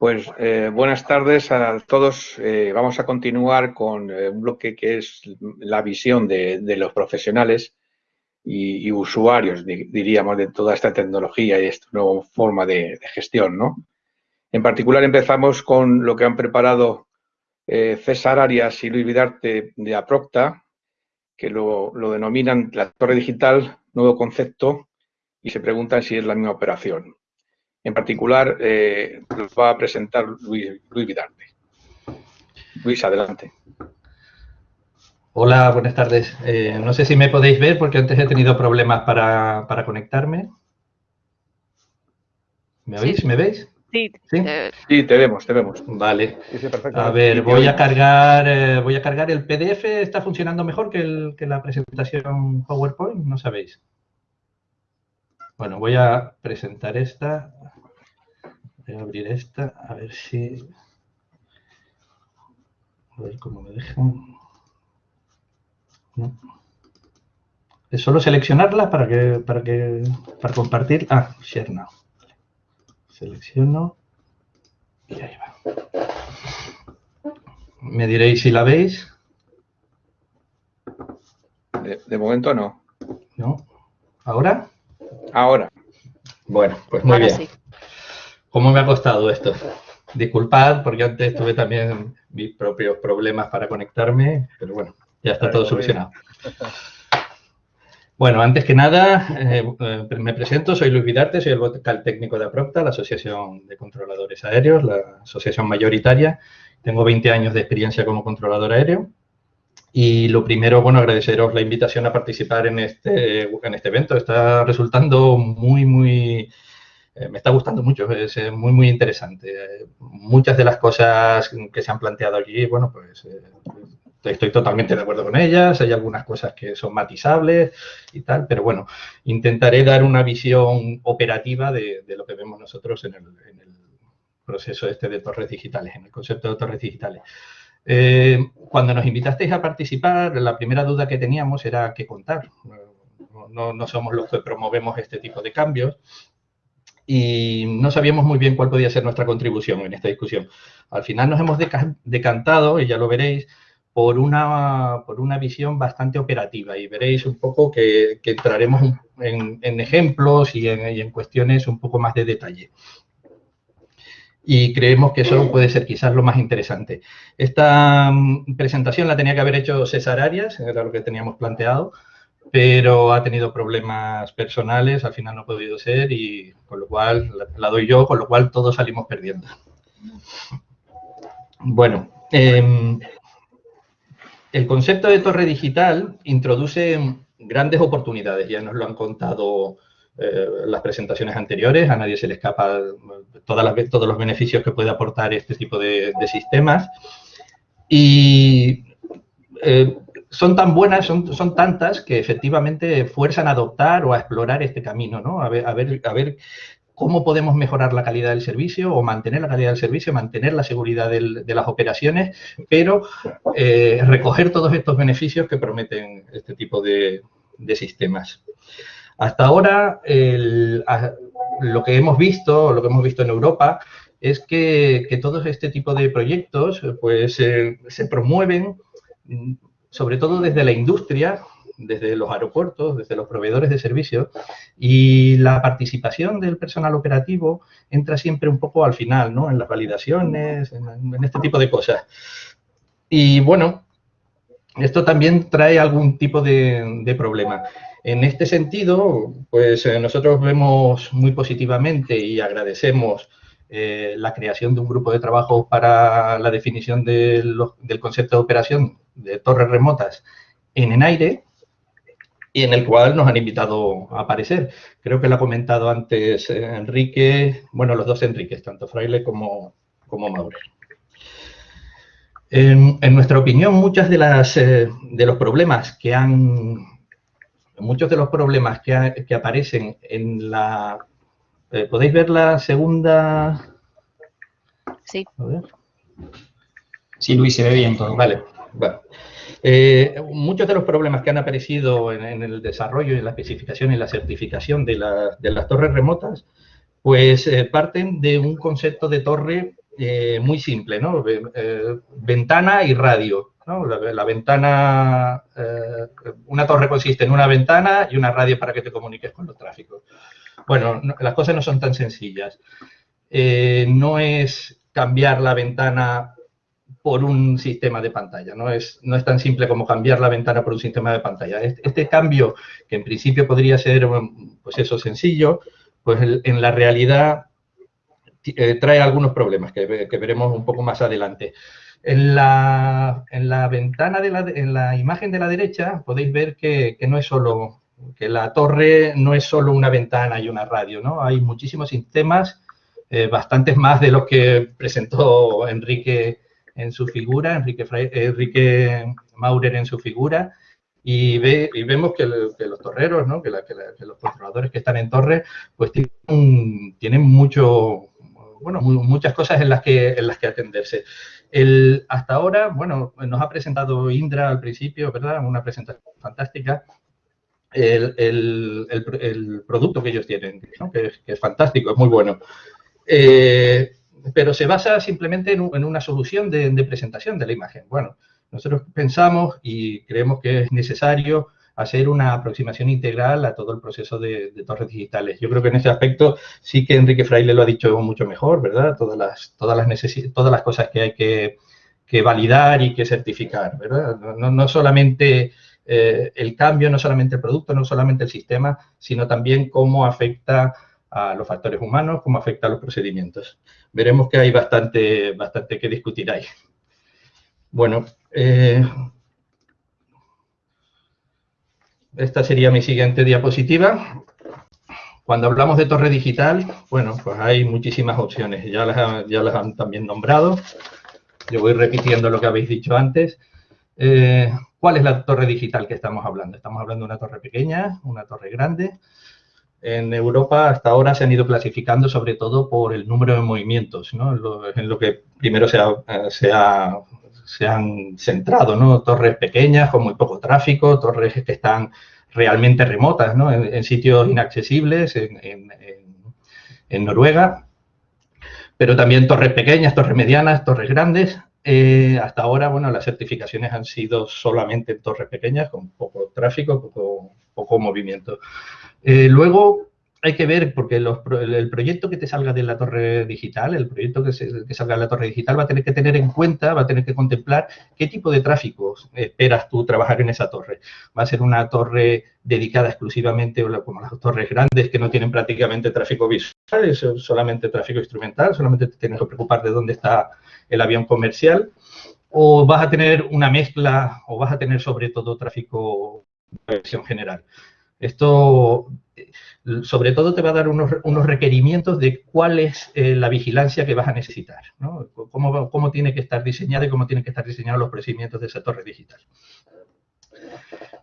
Pues eh, buenas tardes a todos. Eh, vamos a continuar con eh, un bloque que es la visión de, los profesionales y, usuarios, diríamos, de toda esta tecnología y esta nueva forma de, gestión. ¿no? En particular empezamos con lo que han preparado César Arias y Luis Vidarte de Aprocta, que lo, lo denominan la torre digital, nuevo concepto, y se preguntan si es la misma operación. En particular, eh, los va a presentar Luis, Vidarte. Luis, adelante. Hola, buenas tardes. Eh, no sé si me podéis ver porque antes he tenido problemas para, conectarme. ¿Me oís? ¿Me veis? Sí, ¿Sí? Te... vemos, te vemos. Vale. A ver, voy a cargar, eh, voy a cargar el PDF. ¿Está funcionando mejor que, que la presentación PowerPoint? ¿No sabéis? Bueno, voy a presentar esta. Voy a abrir esta, a ver si... A ver cómo me dejan. Es solo seleccionarla para que, para que, para compartir. Ah, share now. Selecciono y ahí va. Me diréis si la veis. De, momento no. ¿No? ¿Ahora? Ahora. Bueno, pues muy bien. ¿Cómo me ha costado esto? Disculpad, porque antes tuve también mis propios problemas para conectarme, pero bueno, ya está todo solucionado. Bueno, antes que nada, eh, eh, me presento, soy Luis Vidarte, soy el vocal técnico de APROCTA, la Asociación de Controladores Aéreos, la asociación mayoritaria. Tengo 20 años de experiencia como controlador aéreo. Y lo primero, bueno, agradeceros la invitación a participar en este, en este evento. Está resultando muy, muy eh, me está gustando mucho, es eh, muy, muy interesante. muchas de las cosas que se han planteado aquí, bueno, pues eh, estoy totalmente de acuerdo con ellas, hay algunas cosas que son matizables y tal, pero bueno, intentaré dar una visión operativa de, lo que vemos nosotros en el, proceso este de torres digitales, en el concepto de torres digitales. Cuando nos invitasteis a participar, la primera duda que teníamos era qué contar. No, no, somos los que promovemos este tipo de cambios, y no sabíamos muy bien cuál podía ser nuestra contribución en esta discusión. Al final nos hemos decantado, y ya lo veréis, por una, por una visión bastante operativa y veréis un poco que, entraremos en, ejemplos y en, y en, cuestiones un poco más de detalle. Y creemos que eso puede ser quizás lo más interesante. Esta mm, presentación la tenía que haber hecho César Arias, era lo que teníamos planteado, pero ha tenido problemas personales, al final no ha podido ser y con lo cual la, doy yo, con lo cual todos salimos perdiendo. Bueno, em, el concepto de torre digital introduce grandes oportunidades, ya nos lo han contado eh, las presentaciones anteriores, a nadie se le escapa todas todos los beneficios que puede aportar este tipo de, sistemas. Y eh, son tan buenas, son, son tantas que efectivamente fuerzan a adoptar o a explorar este camino, ¿no? A ver, a ver, a ver cómo podemos mejorar la calidad del servicio o mantener la calidad del servicio, mantener la seguridad de las operaciones, pero eh, recoger todos estos beneficios que prometen este tipo de, sistemas. Hasta ahora, lo que hemos visto, lo que hemos visto en Europa, es que, que todo este tipo de proyectos pues, eh, se promueven sobre todo desde la industria, desde los aeropuertos, desde los proveedores de servicios, y la participación del personal operativo entra siempre un poco al final, ¿no? En las validaciones, en, este tipo de cosas. Y bueno, esto también trae algún tipo de, problema. En este sentido, pues eh, nosotros vemos muy positivamente y agradecemos eh, la creación de un grupo de trabajo para la definición del concepto de operación de torres remotas en en aire y en el cual nos han invitado a aparecer. Creo que lo ha comentado antes Enrique, bueno, los dos Enriques, tanto Fraile como, como. En, nuestra opinión, muchas de las eh, de los problemas que han muchos de los problemas que, que aparecen en la eh, ¿podéis ver la segunda? Sí. Sí, Luis, se ve bien todo. Vale, bueno. Eh, muchos de los problemas que han aparecido en, el desarrollo, en la especificación y la certificación de, las torres remotas, pues eh, parten de un concepto de torre eh, muy simple, ¿no? Eh, ventana y radio. ¿no? La, ventana, una torre consiste en una ventana y una radio para que te comuniques con los tráficos. Bueno, las cosas no son tan sencillas. no es cambiar la ventana por un sistema de pantalla. No es, no es tan simple como cambiar la ventana por un sistema de pantalla. Este, este cambio, que en principio podría ser, pues eso, sencillo, pues en la realidad eh, trae algunos problemas que, veremos un poco más adelante. En la, en la ventana, de la, en la imagen de la derecha, podéis ver que, no es solo, que la torre no es solo una ventana y una radio, ¿no? Hay muchísimos sistemas, eh, bastantes más de los que presentó Enrique en su figura, Enrique, Enrique Maurer en su figura, y, ve, y vemos que, los torreros, ¿no? que, los controladores que están en torre, pues tienen, tienen mucho, bueno, muchas cosas en las que, en las que atenderse. El, hasta ahora, bueno, nos ha presentado Indra al principio, ¿verdad? Una presentación fantástica. El, el, el producto que ellos tienen, que, es, fantástico, es muy bueno. Eh, pero se basa simplemente en, una solución de, presentación de la imagen. Bueno, nosotros pensamos y creemos que es necesario hacer una aproximación integral a todo el proceso de, torres digitales. Yo creo que en ese aspecto sí que Enrique Fraile lo ha dicho mucho mejor, ¿verdad? Todas las, todas las, todas las cosas que hay que, validar y que certificar, ¿verdad? No, solamente eh, el cambio, no solamente el producto, no solamente el sistema, sino también cómo afecta a los factores humanos, cómo afecta a los procedimientos. Veremos que hay bastante, bastante que discutir ahí. Bueno, eh, esta sería mi siguiente diapositiva. Cuando hablamos de torre digital, bueno, pues hay muchísimas opciones. Ya las, ya las han también nombrado. Yo voy repitiendo lo que habéis dicho antes. Eh, ¿Cuál es la torre digital que estamos hablando? Estamos hablando de una torre pequeña, una torre grande, en Europa hasta ahora se han ido clasificando sobre todo por el número de movimientos, ¿no? en, lo, que primero se, se, han centrado, ¿no? Torres pequeñas con muy poco tráfico, torres que están realmente remotas, ¿no? En, sitios inaccesibles, en, en, Noruega, pero también torres pequeñas, torres medianas, torres grandes. Eh, hasta ahora, bueno, las certificaciones han sido solamente en torres pequeñas, con poco tráfico, poco, poco movimiento. Eh, luego hay que ver, porque el proyecto que te salga de la torre digital, el proyecto que, salga de la torre digital va a tener que tener en cuenta, va a tener que contemplar qué tipo de tráfico esperas tú trabajar en esa torre. Va a ser una torre dedicada exclusivamente, como las torres grandes que no tienen prácticamente tráfico visual, es solamente tráfico instrumental, solamente te tienes que preocupar de dónde está el avión comercial, o vas a tener una mezcla, o vas a tener sobre todo tráfico de versión general. Esto, sobre todo, te va a dar unos, requerimientos de cuál es eh, la vigilancia que vas a necesitar, ¿no? Cómo, tiene que estar diseñada y cómo tienen que estar diseñados los procedimientos de esa torre digital.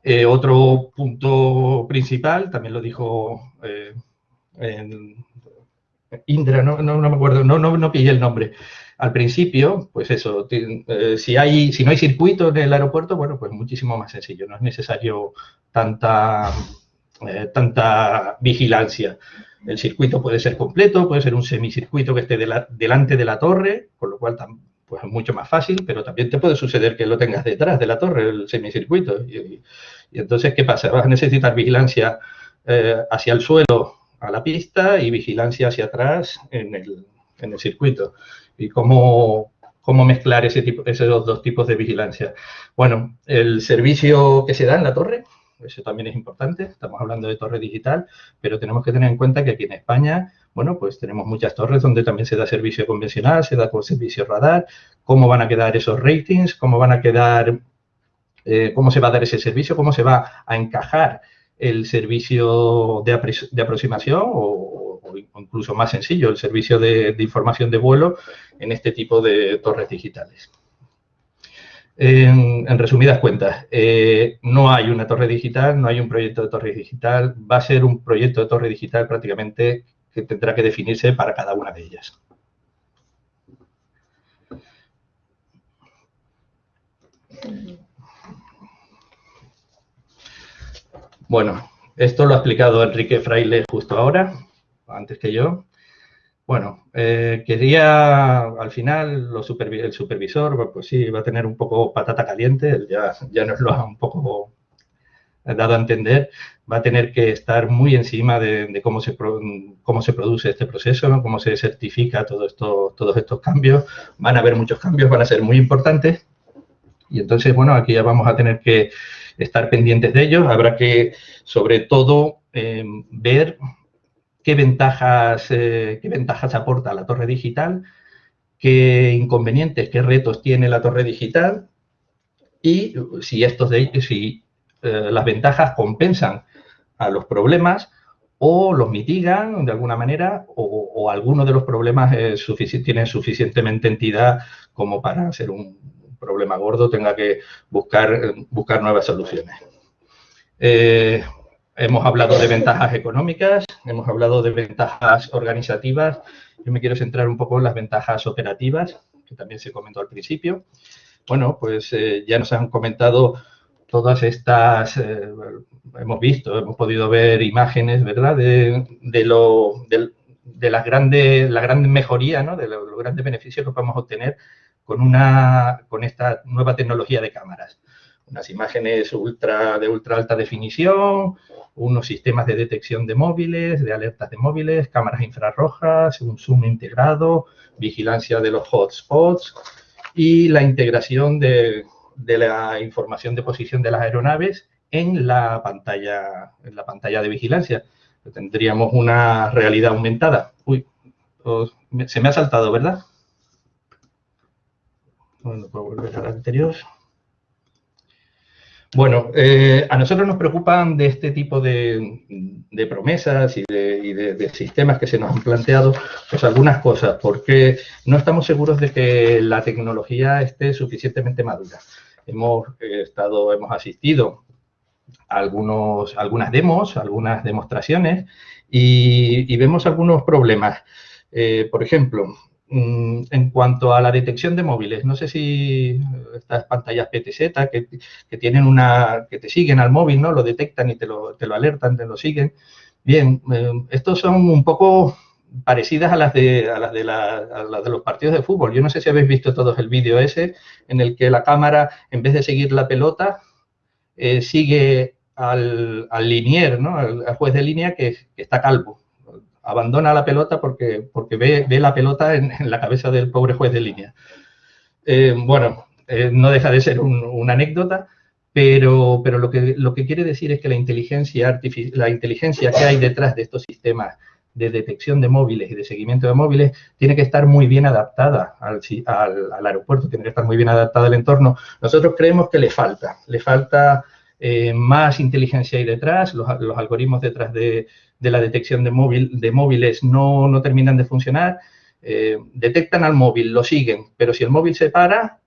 Eh, otro punto principal, también lo dijo eh, Indra, no, me acuerdo, no, no, no pillé el nombre, al principio, pues eso, si, hay, si no hay circuito en el aeropuerto, bueno, pues muchísimo más sencillo, no es necesario tanta eh, tanta vigilancia. El circuito puede ser completo, puede ser un semicircuito que esté delante de la torre, con lo cual pues es mucho más fácil, pero también te puede suceder que lo tengas detrás de la torre, el semicircuito. Y, entonces, ¿qué pasa? Vas a necesitar vigilancia eh, hacia el suelo, a la pista, y vigilancia hacia atrás en el, en el circuito. ¿Y cómo, cómo mezclar ese tipo, esos dos tipos de vigilancia? Bueno, el servicio que se da en la torre eso también es importante, estamos hablando de torre digital, pero tenemos que tener en cuenta que aquí en España, bueno, pues tenemos muchas torres donde también se da servicio convencional, se da con servicio radar, cómo van a quedar esos ratings, cómo van a quedar, eh, cómo se va a dar ese servicio, cómo se va a encajar el servicio de, aproximación o, incluso más sencillo, el servicio de información de vuelo en este tipo de torres digitales. En, resumidas cuentas, eh, no hay una torre digital, no hay un proyecto de torre digital, va a ser un proyecto de torre digital prácticamente que tendrá que definirse para cada una de ellas. Bueno, esto lo ha explicado Enrique Fraile justo ahora, antes que yo. Bueno, eh, quería, al final, el supervisor, pues sí, va a tener un poco patata caliente, ya, ya nos lo ha un poco dado a entender, va a tener que estar muy encima de, cómo, se, cómo se produce este proceso, cómo se certifica todo esto, todos estos cambios. Van a haber muchos cambios, van a ser muy importantes. Y entonces, bueno, aquí ya vamos a tener que estar pendientes de ellos. Habrá que, sobre todo, eh, ver qué ventajas, eh, qué ventajas aporta la torre digital, qué inconvenientes, qué retos tiene la torre digital y si, estos si eh, las ventajas compensan a los problemas o los mitigan de alguna manera o, o alguno de los problemas es tiene suficientemente entidad como para ser un problema gordo tenga que buscar, buscar nuevas soluciones. Eh, Hemos hablado de ventajas económicas, hemos hablado de ventajas organizativas. Yo me quiero centrar un poco en las ventajas operativas, que también se comentó al principio. Bueno, pues eh, ya nos han comentado todas estas, eh, hemos visto, hemos podido ver imágenes, ¿verdad?, de, lo, de, las grandes, la gran mejoría, ¿no?, de los grandes beneficios que podemos obtener con, una, con esta nueva tecnología de cámaras unas imágenes ultra, de ultra alta definición, unos sistemas de detección de móviles, de alertas de móviles, cámaras infrarrojas, un zoom integrado, vigilancia de los hotspots y la integración de, la información de posición de las aeronaves en la pantalla, en la pantalla de vigilancia. Tendríamos una realidad aumentada. Uy, se me ha saltado, ¿verdad? Bueno, puedo volver al anterior. Bueno, eh, a nosotros nos preocupan de este tipo de, promesas y, de, sistemas que se nos han planteado, pues algunas cosas, porque no estamos seguros de que la tecnología esté suficientemente madura. Hemos eh, estado, hemos asistido a algunos, algunas demos, algunas demostraciones y, vemos algunos problemas. Eh, por ejemplo, en cuanto a la detección de móviles, no sé si estas pantallas PTZ que, tienen una, que te siguen al móvil, ¿no? Lo detectan y te lo, te lo alertan, te lo siguen. Bien, eh, estos son un poco parecidas a las, de, a las de, las de los partidos de fútbol. Yo no sé si habéis visto todos el vídeo ese en el que la cámara, en vez de seguir la pelota, eh, sigue al, al linier, ¿no? al, juez de línea que está calvo abandona la pelota porque, porque ve, ve la pelota en, la cabeza del pobre juez de línea. Eh, bueno, eh, no deja de ser una anécdota, pero, pero lo, que, lo que quiere decir es que la inteligencia, la inteligencia que hay detrás de estos sistemas de detección de móviles y de seguimiento de móviles tiene que estar muy bien adaptada al, al, aeropuerto, tiene que estar muy bien adaptada al entorno. Nosotros creemos que le falta, le falta eh, más inteligencia ahí detrás, los, algoritmos detrás de, la detección de, móvil, de móviles no, no, terminan de funcionar, eh, detectan al móvil, lo siguen, pero si el móvil se para,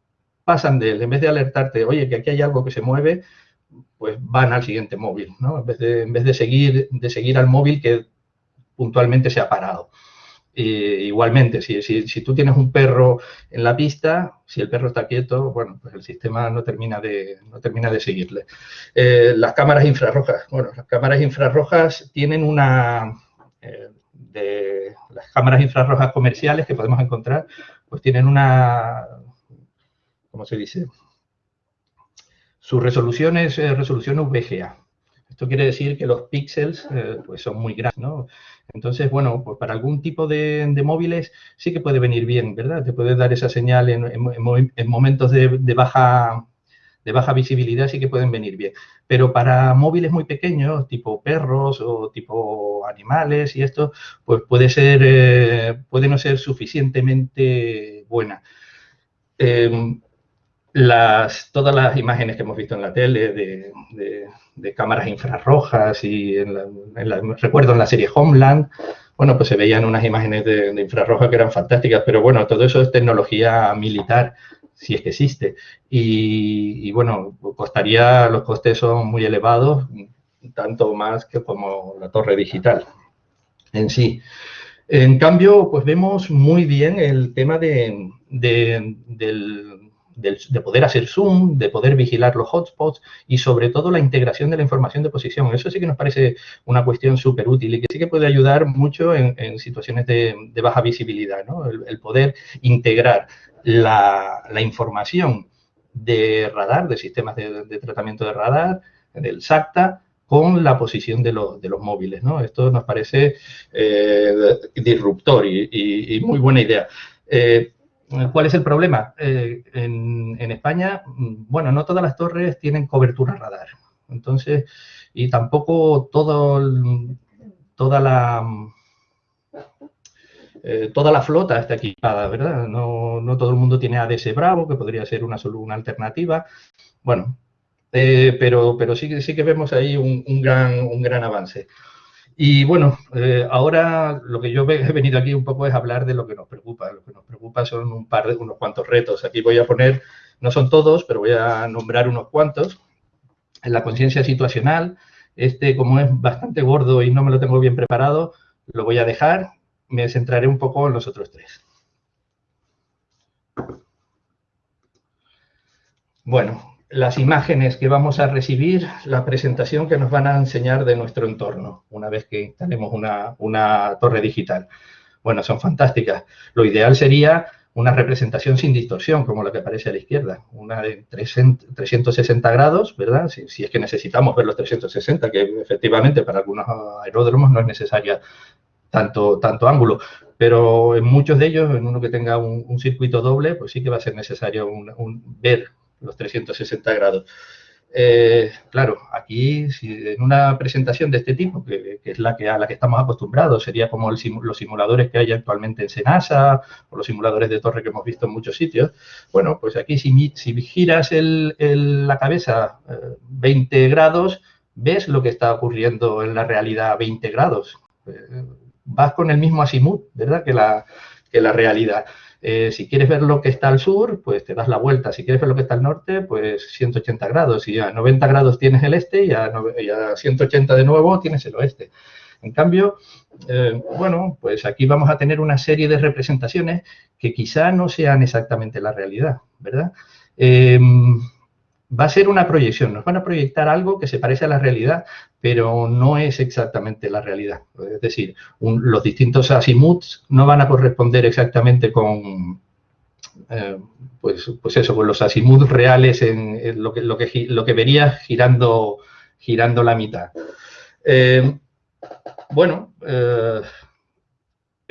pasan de él, en vez de alertarte, oye, que aquí hay algo que se mueve, pues van al siguiente móvil, ¿no? En vez de, en vez de seguir, de seguir al móvil que puntualmente se ha parado igualmente, si, si, tú tienes un perro en la pista, si el perro está quieto, bueno, pues el sistema no termina de, no termina de seguirle. Eh, las cámaras infrarrojas, bueno, las cámaras infrarrojas tienen una... Eh, de las cámaras infrarrojas comerciales que podemos encontrar, pues tienen una, ¿cómo se dice? Su resolución es eh, resolución VGA. Esto quiere decir que los píxeles pues son muy grandes, ¿no? Entonces, bueno, pues para algún tipo de, móviles sí que puede venir bien, ¿verdad? Te puede dar esa señal en, momentos de, baja, de baja visibilidad, sí que pueden venir bien. Pero para móviles muy pequeños, tipo perros o tipo animales y esto, pues puede ser, eh, puede no ser suficientemente buena. Em, todas las imágenes que hemos visto en la tele de, cámaras infrarrojas y recuerdo en la serie Homeland, bueno, pues se veían unas imágenes de, infrarroja que eran fantásticas, pero bueno, todo eso es tecnología militar, si es que existe. Y, bueno, costaría, los costes son muy elevados, tanto más que como la torre digital en sí. En cambio, pues vemos muy bien el tema de, del de poder hacer zoom, de poder vigilar los hotspots y sobre todo la integración de la información de posición. Eso sí que nos parece una cuestión súper útil y que sí que puede ayudar mucho en, situaciones de, baja visibilidad, ¿no? el, poder integrar la, información de radar, de sistemas de, tratamiento de radar, del SACTA, con la posición de, los móviles. ¿no? Esto nos parece eh, disruptor y, muy buena idea. Eh, ¿Cuál es el problema? Eh, en, España, bueno, no todas las torres tienen cobertura radar. Entonces, y tampoco todo, toda la eh, toda la flota está equipada, ¿verdad? No, todo el mundo tiene ADS Bravo, que podría ser una, alternativa. Bueno, eh, pero, pero sí, sí que vemos ahí un, gran, un gran avance. Y bueno, eh, ahora lo que yo he venido aquí un poco es hablar de lo que nos preocupa. Lo que nos preocupa son un par de unos cuantos retos. Aquí voy a poner, no son todos, pero voy a nombrar unos cuantos. En la conciencia situacional, este como es bastante gordo y no me lo tengo bien preparado, lo voy a dejar. Me centraré un poco en los otros tres. Bueno, las imágenes que vamos a recibir, la presentación que nos van a enseñar de nuestro entorno, una vez que instalemos una, torre digital. Bueno, son fantásticas. Lo ideal sería una representación sin distorsión, como la que aparece a la izquierda, una de 360 grados, ¿verdad? Si, es que necesitamos ver los 360, que efectivamente para algunos aeródromos no es necesaria tanto, tanto ángulo, pero en muchos de ellos, en uno que tenga un, circuito doble, pues sí que va a ser necesario ver los 360 grados. Eh, claro, aquí en una presentación de este tipo, que, es la que a la que estamos acostumbrados, sería como los simuladores que hay actualmente en Senasa o los simuladores de torre que hemos visto en muchos sitios. Bueno, pues aquí si, si giras la cabeza 20 eh, grados, ves lo que está ocurriendo en la realidad a 20 grados. Eh, vas con el mismo azimut, ¿verdad? Que la, que la realidad. Eh, si quieres ver lo que está al sur, pues te das la vuelta. Si quieres ver lo que está al norte, pues 180 grados. Y a 90 grados tienes el este y a, 180 de nuevo tienes el oeste. En cambio, eh, bueno, pues aquí vamos a tener una serie de representaciones que quizá no sean exactamente la realidad, ¿verdad? Eh, va a ser una proyección, nos van a proyectar algo que se parece a la realidad, pero no es exactamente la realidad. Es decir, los distintos azimuts no van a corresponder exactamente con, eh, pues, pues eso, con los azimuts reales en, lo, que, lo, que, lo que verías girando, girando la mitad. Eh, bueno, eh,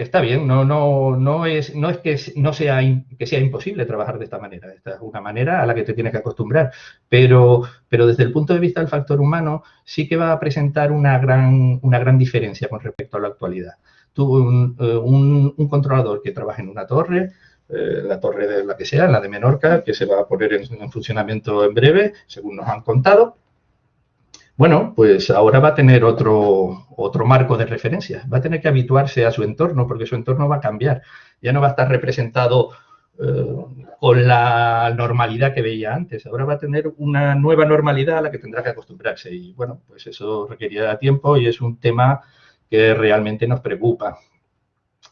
está bien, no, no, no, es, no es que no sea, que sea imposible trabajar de esta manera. Esta es una manera a la que te tienes que acostumbrar. Pero, pero desde el punto de vista del factor humano, sí que va a presentar una gran, una gran diferencia con respecto a la actualidad. Un, eh, controlador que trabaja en una torre, eh, la torre de la que sea, la de Menorca, que se va a poner en funcionamiento en breve, según nos han contado, bueno, pues ahora va a tener otro, otro marco de referencia. Va a tener que habituarse a su entorno porque su entorno va a cambiar. Ya no va a estar representado eh, con la normalidad que veía antes. Ahora va a tener una nueva normalidad a la que tendrá que acostumbrarse. Y bueno, pues eso requerirá tiempo y es un tema que realmente nos preocupa.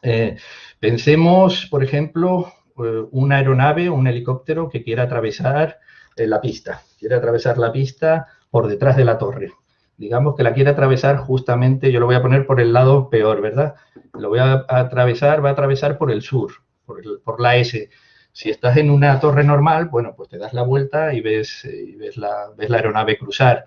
Eh, pensemos, por ejemplo, eh, una aeronave o un helicóptero que quiera atravesar la pista. Quiere atravesar la pista por detrás de la torre. Digamos que la quiere atravesar justamente, yo lo voy a poner por el lado peor, ¿verdad? Lo voy a atravesar, va a atravesar por el sur, por, la S. Si estás en una torre normal, bueno, pues te das la vuelta y ves, y ves, la, ves la aeronave cruzar.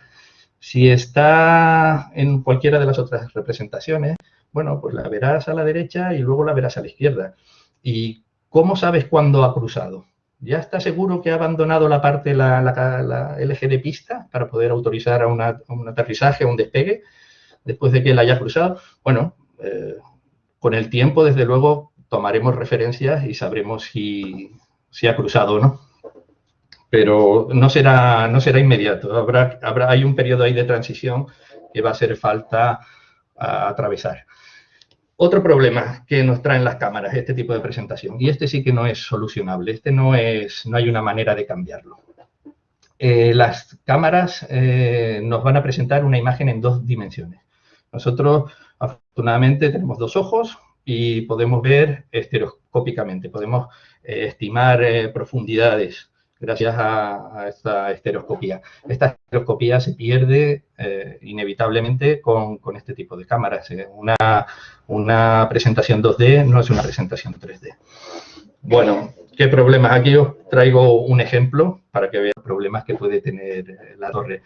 Si está en cualquiera de las otras representaciones, bueno, pues la verás a la derecha y luego la verás a la izquierda. ¿Y cómo sabes cuándo ha cruzado? ¿Ya está seguro que ha abandonado la parte, la, la, el eje de pista para poder autorizar a, un aterrizaje, a un despegue, después de que la haya cruzado? Bueno, eh, con el tiempo, desde luego, tomaremos referencias y sabremos si, ha cruzado o no. Pero no será, no será inmediato. Habrá, habrá, hay un periodo ahí de transición que va a hacer falta atravesar. Otro problema que nos traen las cámaras, este tipo de presentación, y este sí que no es solucionable, este no, es, no hay una manera de cambiarlo. Eh, las cámaras eh, nos van a presentar una imagen en dos dimensiones. Nosotros, afortunadamente, tenemos dos ojos y podemos ver estereoscópicamente, podemos eh, estimar profundidades gracias a, esta estereoscopía. Esta estereoscopía se pierde eh, inevitablemente con, este tipo de cámaras. ¿eh? Una, presentación 2D no es una presentación 3D. Bueno, ¿qué problemas? Aquí os traigo un ejemplo para que los problemas que puede tener la torre.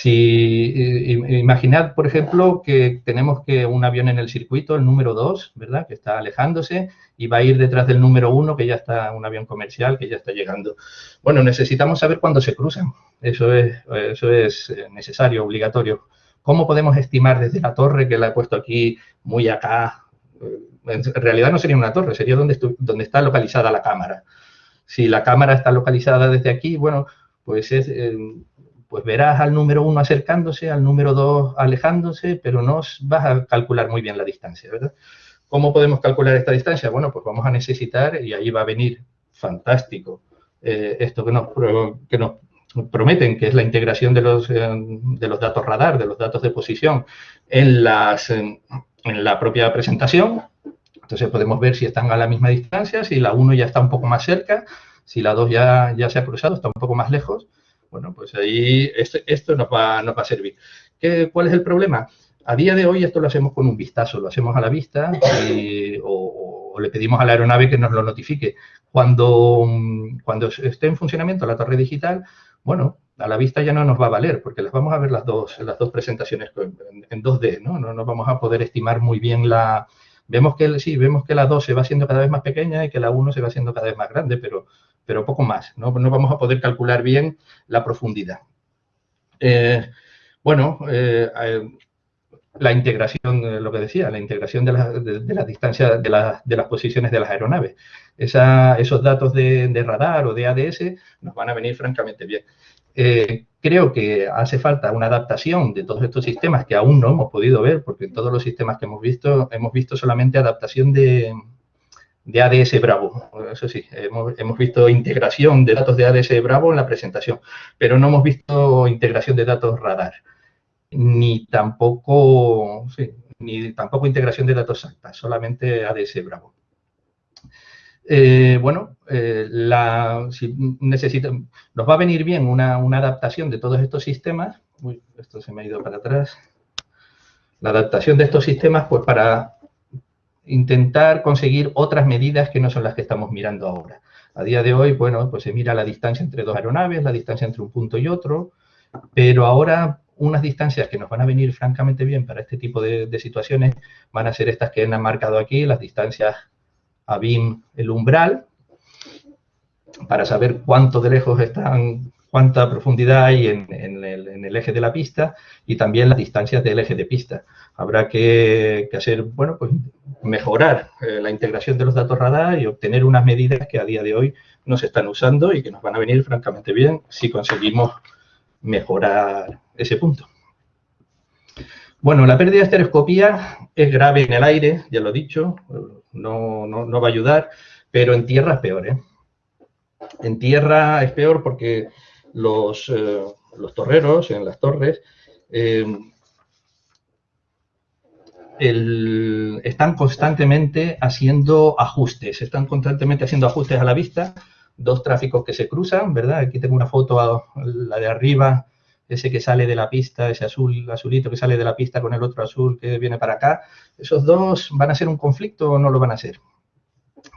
Si imaginad, por ejemplo, que tenemos que un avión en el circuito, el número 2, ¿verdad? Que está alejándose y va a ir detrás del número 1, que ya está un avión comercial, que ya está llegando. Bueno, necesitamos saber cuándo se cruzan. Eso es, eso es eh, necesario, obligatorio. ¿Cómo podemos estimar desde la torre, que la he puesto aquí muy acá? Eh, en realidad no sería una torre, sería donde, donde está localizada la cámara. Si la cámara está localizada desde aquí, bueno, pues es, eh, pues verás al número 1 acercándose, al número 2 alejándose, pero no vas a calcular muy bien la distancia, ¿verdad? ¿Cómo podemos calcular esta distancia? Bueno, pues vamos a necesitar, y ahí va a venir fantástico, eh, esto que nos, prometen, que es la integración de los, eh, datos radar, de los datos de posición en la propia presentación. Entonces podemos ver si están a la misma distancia, si la 1 ya está un poco más cerca, si la 2 ya, ya se ha cruzado, está un poco más lejos. Bueno, pues ahí esto, nos, va, va a servir. ¿Qué, ¿Cuál es el problema? A día de hoy esto lo hacemos con un vistazo, lo hacemos a la vista o, le pedimos a la aeronave que nos lo notifique. Cuando, cuando esté en funcionamiento la torre digital, bueno, a la vista ya no nos va a valer porque las vamos a ver las dos, las dos presentaciones en, 2D, ¿no? ¿no? No vamos a poder estimar muy bien la... Vemos que, sí, vemos que la 2 se va haciendo cada vez más pequeña y que la 1 se va haciendo cada vez más grande, pero pero poco más. No, no vamos a poder calcular bien la profundidad. Eh, bueno, eh, eh, la integración, lo que decía, la integración de las distancias, de, las posiciones de las aeronaves. esos datos de, radar o de ADS nos van a venir francamente bien. creo que hace falta una adaptación de todos estos sistemas que aún no hemos podido ver, porque en todos los sistemas que hemos visto, hemos visto solamente adaptación de, de ADS Bravo. Eso sí, hemos, visto integración de datos de ADS Bravo en la presentación, pero no hemos visto integración de datos radar, ni tampoco, ni tampoco integración de datos SACTA, solamente ADS Bravo. Eh, bueno, eh, la, si nos va a venir bien una, una adaptación de todos estos sistemas. Uy, esto se me ha ido para atrás. La adaptación de estos sistemas, pues para intentar conseguir otras medidas que no son las que estamos mirando ahora. A día de hoy, bueno, pues se mira la distancia entre dos aeronaves, la distancia entre un punto y otro, pero ahora unas distancias que nos van a venir francamente bien para este tipo de, situaciones van a ser estas que han marcado aquí, las distancias a BIM, el umbral, para saber cuánto de lejos están, cuánta profundidad hay en, el, eje de la pista y también las distancias del eje de pista. Habrá que, hacer, bueno, pues mejorar eh, la integración de los datos radar y obtener unas medidas que a día de hoy no se están usando y que nos van a venir francamente bien si conseguimos mejorar ese punto. Bueno, la pérdida de estereoscopía es grave en el aire, ya lo he dicho, no, no, va a ayudar, pero en tierra es peor. ¿eh? En tierra es peor porque los, eh, torreros en las torres están constantemente haciendo ajustes, están constantemente haciendo ajustes a la vista, dos tráficos que se cruzan, ¿verdad? Aquí tengo una foto, la de arriba, ese que sale de la pista, ese azul, azulito que sale de la pista con el otro azul que viene para acá. ¿Esos dos van a ser un conflicto o no lo van a ser?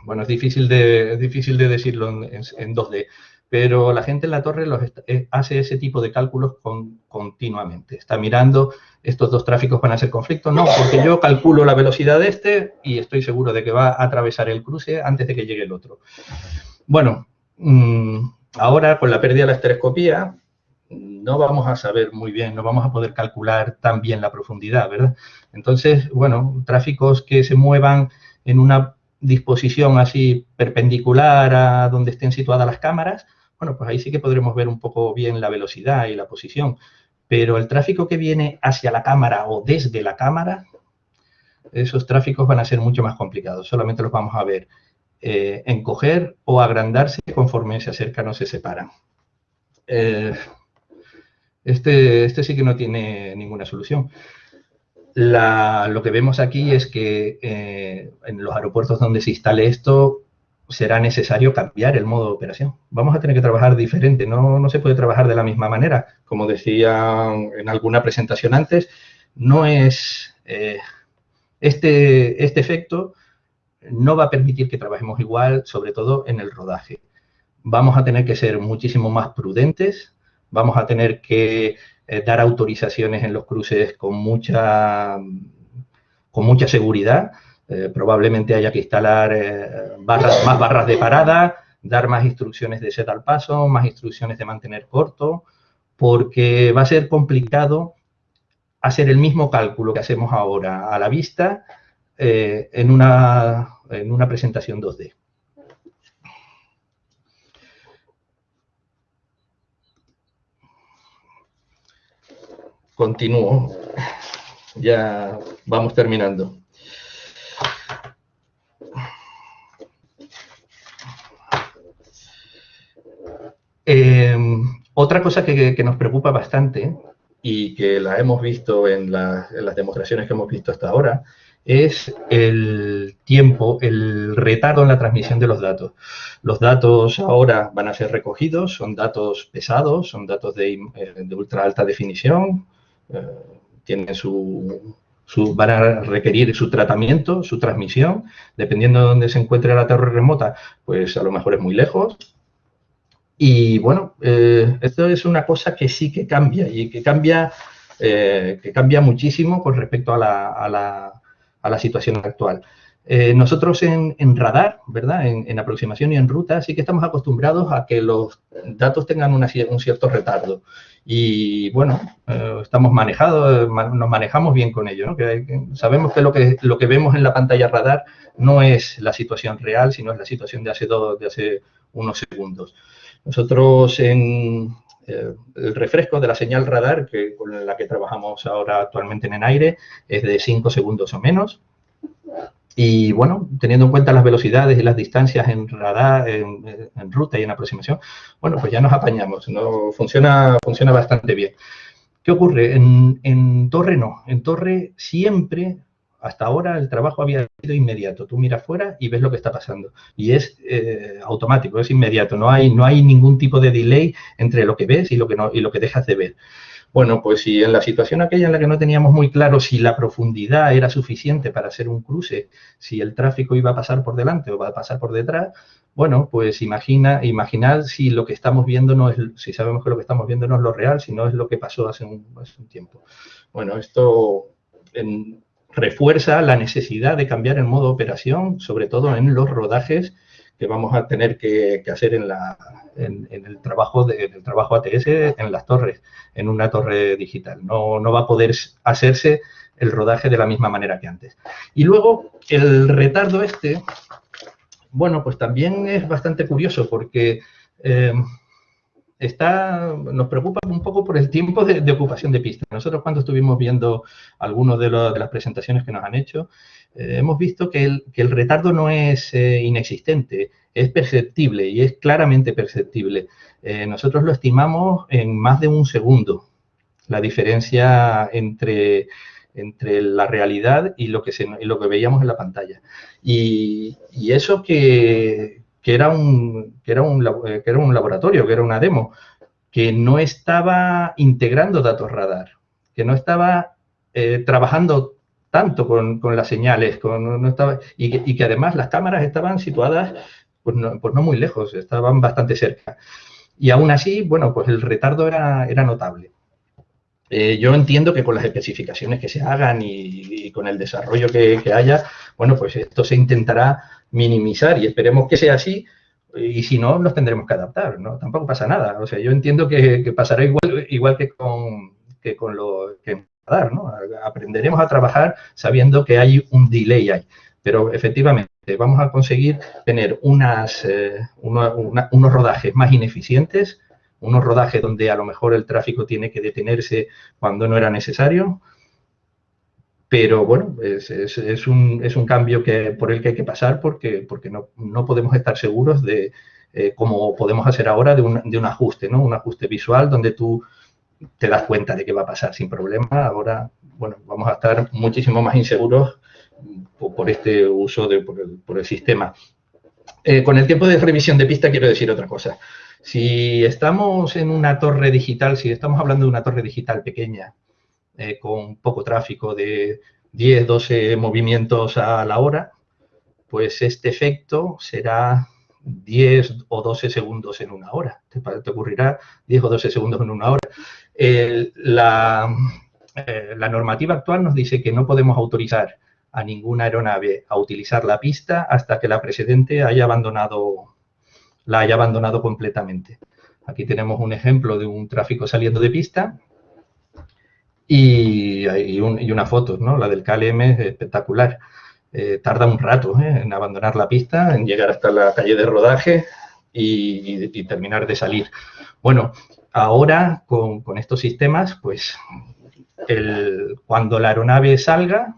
Bueno, es difícil de, difícil de decirlo en, en 2D pero la gente en la torre eh, hace ese tipo de cálculos continuamente. Está mirando, estos dos tráficos van a ser conflictos, no, porque yo calculo la velocidad de este y estoy seguro de que va a atravesar el cruce antes de que llegue el otro. Bueno, mm, ahora con la pérdida de la estereoscopía no vamos a saber muy bien, no vamos a poder calcular tan bien la profundidad, ¿verdad? Entonces, bueno, tráficos que se muevan en una disposición así perpendicular a donde estén situadas las cámaras, bueno, pues ahí sí que podremos ver un poco bien la velocidad y la posición. Pero el tráfico que viene hacia la cámara o desde la cámara, esos tráficos van a ser mucho más complicados. Solamente los vamos a ver eh, encoger o agrandarse conforme se acercan o se separan. Eh, este, este sí que no tiene ninguna solución. lo que vemos aquí es que eh, en los aeropuertos donde se instale esto será necesario cambiar el modo de operación. Vamos a tener que trabajar diferente, no, no se puede trabajar de la misma manera. Como decía en alguna presentación antes, no es eh, este, este efecto no va a permitir que trabajemos igual, sobre todo en el rodaje. Vamos a tener que ser muchísimo más prudentes, vamos a tener que eh, dar autorizaciones en los cruces con mucha, con mucha seguridad, eh, probablemente haya que instalar eh, más barras de parada, dar más instrucciones de set al paso, más instrucciones de mantener corto, porque va a ser complicado hacer el mismo cálculo que hacemos ahora a la vista eh, en, una, en una presentación 2D. Continúo. Ya vamos terminando. Otra cosa que, nos preocupa bastante y que la hemos visto en, las demostraciones que hemos visto hasta ahora es el tiempo, el retardo en la transmisión de los datos. Los datos ahora van a ser recogidos, son datos pesados, son datos de, eh, ultra alta definición, eh, tienen su, van a requerir su tratamiento, su transmisión, dependiendo de dónde se encuentre la torre remota, pues a lo mejor es muy lejos, y bueno, eh, esto es una cosa que sí que cambia y que cambia, eh, que cambia muchísimo con respecto a la, situación actual. Eh, nosotros en, radar, ¿verdad? En, aproximación y en ruta, sí que estamos acostumbrados a que los datos tengan un cierto retardo. Y bueno, estamos manejados, nos manejamos bien con ello. sabemos que lo, que lo que vemos en la pantalla radar no es la situación real, sino es la situación de hace, dos, de hace unos segundos. Nosotros en eh, el refresco de la señal radar, que, con la que trabajamos ahora actualmente en el aire, es de 5 segundos o menos. Y bueno, teniendo en cuenta las velocidades y las distancias en radar, en, ruta y en aproximación, bueno, pues ya nos apañamos, ¿no? funciona, funciona bastante bien. ¿Qué ocurre? En, en torre no, en torre siempre hasta ahora el trabajo había sido inmediato. Tú miras fuera y ves lo que está pasando. Y es eh, automático, es inmediato. No hay, no hay ningún tipo de delay entre lo que ves y lo que, no, y lo que dejas de ver. Bueno, pues si en la situación aquella en la que no teníamos muy claro si la profundidad era suficiente para hacer un cruce, si el tráfico iba a pasar por delante o va a pasar por detrás, bueno, pues imagina, imaginar si lo que estamos viendo no es, si sabemos que lo que estamos viendo no es lo real, si no es lo que pasó hace un, un tiempo. Bueno, esto refuerza la necesidad de cambiar el modo de operación, sobre todo en los rodajes que vamos a tener que, hacer en, en, el trabajo de, trabajo ATS en las torres, en una torre digital. No, no va a poder hacerse el rodaje de la misma manera que antes. Y luego, el retardo este, bueno, pues también es bastante curioso porque eh, está, nos preocupa un poco por el tiempo de, ocupación de pista. Nosotros cuando estuvimos viendo algunas de, las presentaciones que nos han hecho, eh, hemos visto que el, retardo no es eh, inexistente, es perceptible y es claramente perceptible. Eh, nosotros lo estimamos en más de un segundo, la diferencia entre, entre la realidad y lo que, se, lo que veíamos en la pantalla. y eso que, que era un, que era un, que era un laboratorio, que era una demo, que no estaba integrando datos radar, que no estaba eh, trabajando tanto con, con, las señales, con, no estaba, y, que, y, que, además las cámaras estaban situadas pues no, pues no, muy lejos, estaban bastante cerca. Y aún así, bueno, pues el retardo era, era notable. Eh, yo entiendo que con las especificaciones que se hagan y, y con el desarrollo que, que, haya, bueno, pues esto se intentará minimizar y esperemos que sea así y si no, nos tendremos que adaptar, ¿no? Tampoco pasa nada. O sea, yo entiendo que, pasará igual, igual que con, que con lo que dar, ¿no? Aprenderemos a trabajar sabiendo que hay un delay ahí. Pero efectivamente, vamos a conseguir tener unas, eh, unos rodajes más ineficientes, unos rodajes donde a lo mejor el tráfico tiene que detenerse cuando no era necesario, pero bueno, es, un, es, un, cambio que, por el que hay que pasar porque, porque no, no podemos estar seguros de, eh, como podemos hacer ahora, de un, de un, ajuste, ¿no? Un ajuste visual donde tú te das cuenta de que va a pasar sin problema. Ahora, bueno, vamos a estar muchísimo más inseguros por, este uso de, por el, por el sistema. eh, con el tiempo de revisión de pista quiero decir otra cosa. Si estamos en una torre digital, si estamos hablando de una torre digital pequeña, eh, con poco tráfico de 10, 12 movimientos a la hora, pues este efecto será 10 o 12 segundos en una hora. Te, ocurrirá 10 o 12 segundos en una hora. la, eh, la normativa actual nos dice que no podemos autorizar a ninguna aeronave a utilizar la pista hasta que la precedente la haya abandonado completamente. Aquí tenemos un ejemplo de un tráfico saliendo de pista y, una foto, ¿no? La del KLM es espectacular. Eh, tarda un rato ¿eh? en abandonar la pista, en llegar hasta la calle de rodaje y, terminar de salir. Bueno, ahora con, estos sistemas, pues el, cuando la aeronave salga,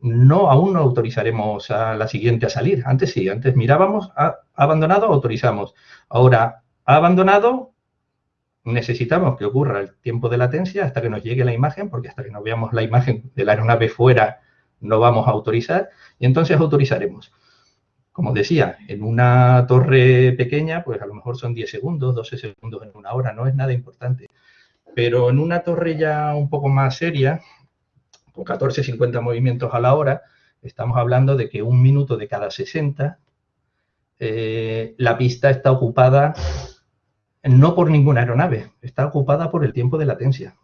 no, aún no autorizaremos a la siguiente a salir. Antes sí, antes mirábamos, ha, abandonado, autorizamos. Ahora, ha abandonado, necesitamos que ocurra el tiempo de latencia hasta que nos llegue la imagen, porque hasta que no veamos la imagen de la aeronave fuera no vamos a autorizar, y entonces autorizaremos. Como decía, en una torre pequeña, pues a lo mejor son 10 segundos, 12 segundos en una hora, no es nada importante. Pero en una torre ya un poco más seria, con 14, 50 movimientos a la hora, estamos hablando de que un minuto de cada 60, eh, la pista está ocupada no por ninguna aeronave, está ocupada por el tiempo de latencia.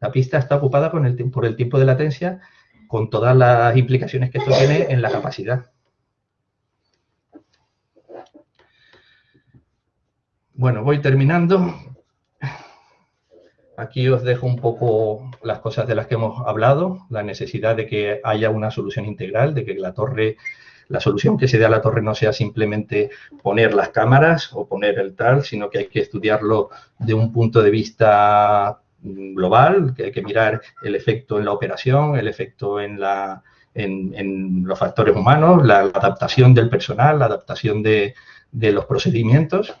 La pista está ocupada por el tiempo de latencia con todas las implicaciones que esto tiene en la capacidad. Bueno, voy terminando. Aquí os dejo un poco las cosas de las que hemos hablado, la necesidad de que haya una solución integral, de que la torre, la solución que se dé a la torre no sea simplemente poner las cámaras o poner el tal, sino que hay que estudiarlo de un punto de vista global, que hay que mirar el efecto en la operación, el efecto en, la, en, los factores humanos, la, adaptación del personal, la adaptación de, de los procedimientos.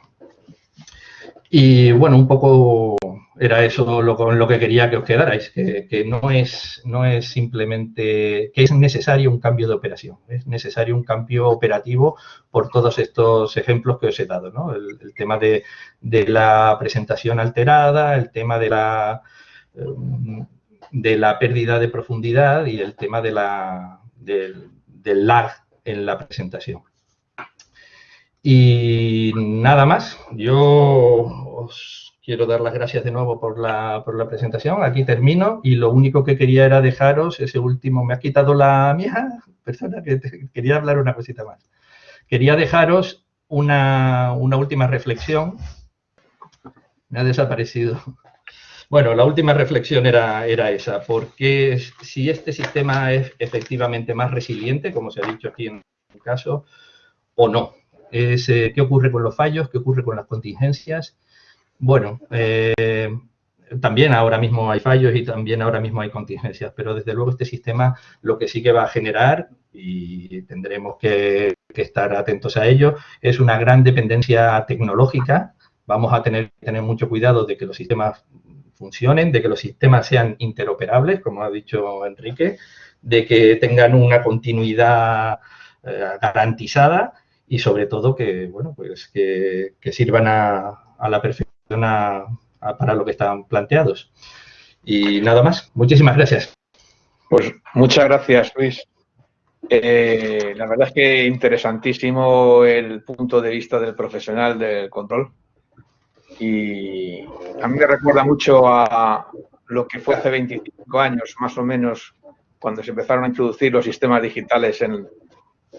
Y bueno, un poco era eso lo, con lo que quería que os quedarais, que, no, es, no es simplemente que es necesario un cambio de operación, es necesario un cambio operativo por todos estos ejemplos que os he dado, ¿no? el, tema de, la presentación alterada, el tema de la, de la pérdida de profundidad y el tema de la, del, del lag en la presentación. Y nada más, yo os quiero dar las gracias de nuevo por la, por la, presentación. Aquí termino y lo único que quería era dejaros ese último, me ha quitado la mía, persona que quería hablar una cosita más. Quería dejaros una, última reflexión. Me ha desaparecido. Bueno, la última reflexión era, era esa, porque si este sistema es efectivamente más resiliente, como se ha dicho aquí en el caso, o no. Es, eh, ¿Qué ocurre con los fallos? ¿Qué ocurre con las contingencias? Bueno, eh, también ahora mismo hay fallos y también ahora mismo hay contingencias, pero desde luego este sistema lo que sí que va a generar, y tendremos que, estar atentos a ello, es una gran dependencia tecnológica. Vamos a tener que tener mucho cuidado de que los sistemas funcionen, de que los sistemas sean interoperables, como ha dicho Enrique, de que tengan una continuidad eh, garantizada y sobre todo que, bueno, pues que, sirvan a la perfección para lo que están planteados. Y nada más. Muchísimas gracias. Pues muchas gracias, Luis. Eh, la verdad es que interesantísimo el punto de vista del profesional del control. Y a mí me recuerda mucho a lo que fue hace 25 años, más o menos, cuando se empezaron a introducir los sistemas digitales en,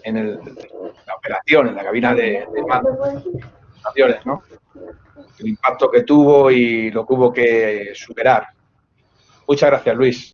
en la operación, en la cabina de, de mando, ¿no? el impacto que tuvo y lo que hubo que superar. Muchas gracias, Luis.